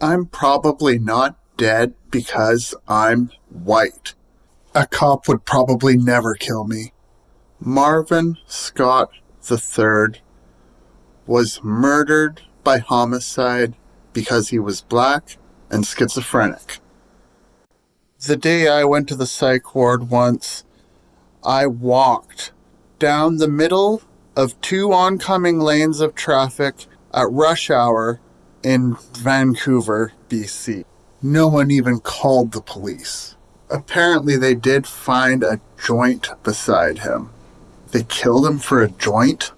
I'm probably not dead because I'm white. A cop would probably never kill me. Marvin Scott III was murdered by homicide because he was black and schizophrenic. The day I went to the psych ward once, I walked down the middle of two oncoming lanes of traffic at rush hour in Vancouver, BC. No one even called the police. Apparently, they did find a joint beside him. They killed him for a joint?